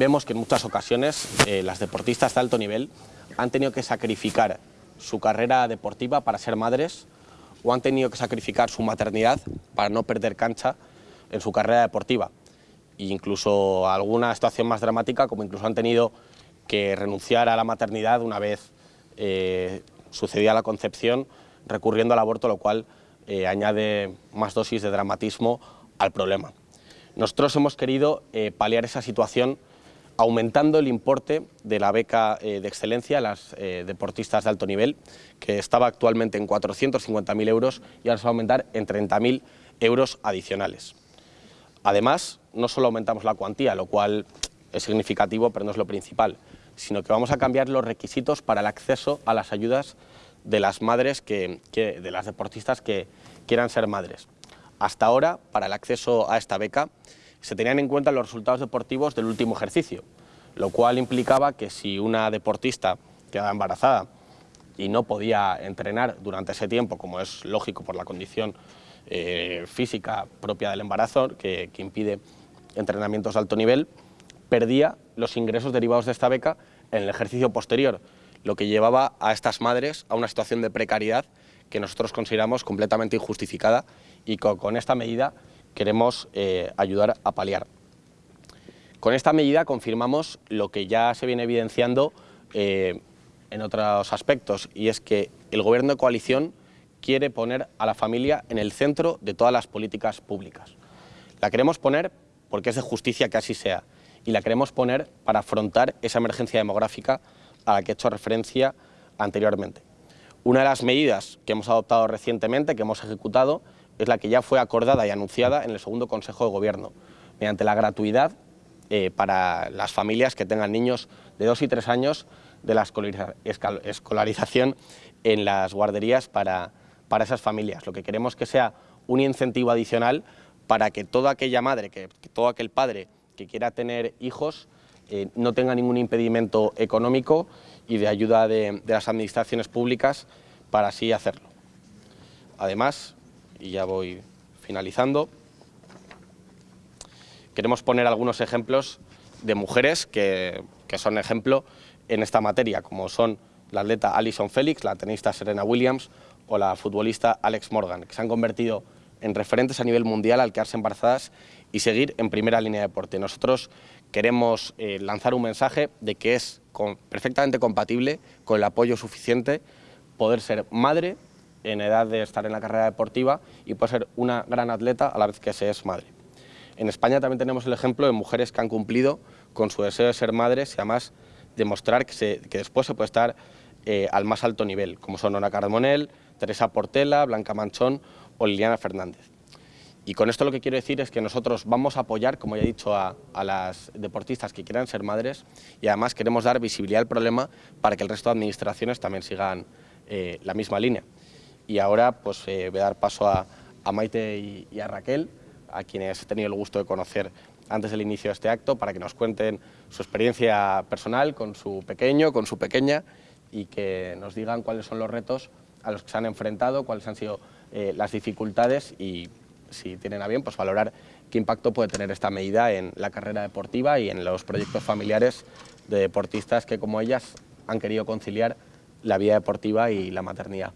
vemos que en muchas ocasiones eh, las deportistas de alto nivel han tenido que sacrificar su carrera deportiva para ser madres o han tenido que sacrificar su maternidad para no perder cancha en su carrera deportiva. E incluso alguna situación más dramática, como incluso han tenido que renunciar a la maternidad una vez eh, sucedía la concepción, recurriendo al aborto, lo cual eh, añade más dosis de dramatismo al problema. Nosotros hemos querido eh, paliar esa situación aumentando el importe de la beca eh, de excelencia a las eh, deportistas de alto nivel, que estaba actualmente en 450.000 euros y ahora se va a aumentar en 30.000 euros adicionales. Además, no solo aumentamos la cuantía, lo cual es significativo, pero no es lo principal, sino que vamos a cambiar los requisitos para el acceso a las ayudas de las madres, que, de las deportistas que quieran ser madres. Hasta ahora, para el acceso a esta beca, se tenían en cuenta los resultados deportivos del último ejercicio, lo cual implicaba que si una deportista quedaba embarazada y no podía entrenar durante ese tiempo, como es lógico por la condición eh, física propia del embarazo, que, impide entrenamientos de alto nivel, perdía los ingresos derivados de esta beca en el ejercicio posterior, lo que llevaba a estas madres a una situación de precariedad que nosotros consideramos completamente injustificada y con esta medida queremos eh, ayudar a paliar. Con esta medida confirmamos lo que ya se viene evidenciando eh, en otros aspectos y es que el Gobierno de coalición quiere poner a la familia en el centro de todas las políticas públicas. La queremos poner porque es de justicia que así sea y la queremos poner para afrontar esa emergencia demográfica a la que he hecho referencia anteriormente. Una de las medidas que hemos adoptado recientemente, que hemos ejecutado, es la que ya fue acordada y anunciada en el segundo Consejo de Gobierno, mediante la gratuidad eh, para las familias que tengan niños de dos y tres años de la escolarización en las guarderías para, para esas familias. Lo que queremos que sea un incentivo adicional para que toda aquella madre, que, todo aquel padre que quiera tener hijos eh, no tenga ningún impedimento económico y de ayuda de, de las administraciones públicas para así hacerlo. Además, y ya voy finalizando. Queremos poner algunos ejemplos de mujeres que, que son ejemplo en esta materia, como son la atleta Alison Félix, la tenista Serena Williams o la futbolista Alex Morgan, que se han convertido en referentes a nivel mundial al quedarse embarazadas y seguir en primera línea de deporte. Nosotros queremos eh, lanzar un mensaje de que es perfectamente compatible con el apoyo suficiente poder ser madre en edad de estar en la carrera deportiva y puede ser una gran atleta a la vez que se es madre. En España también tenemos el ejemplo de mujeres que han cumplido con su deseo de ser madres y además demostrar que, después se puede estar eh, al más alto nivel, como son Ona Carmonel, Teresa Portela, Blanca Manchón o Liliana Fernández. Y con esto lo que quiero decir es que nosotros vamos a apoyar, como ya he dicho, a, las deportistas que quieran ser madres y además queremos dar visibilidad al problema para que el resto de administraciones también sigan eh, la misma línea. Y ahora pues eh, voy a dar paso a, Maite y, a Raquel, a quienes he tenido el gusto de conocer antes del inicio de este acto, para que nos cuenten su experiencia personal con su pequeño, con su pequeña, y que nos digan cuáles son los retos a los que se han enfrentado, cuáles han sido eh, las dificultades y, si tienen a bien, pues valorar qué impacto puede tener esta medida en la carrera deportiva y en los proyectos familiares de deportistas que, como ellas, han querido conciliar la vida deportiva y la maternidad.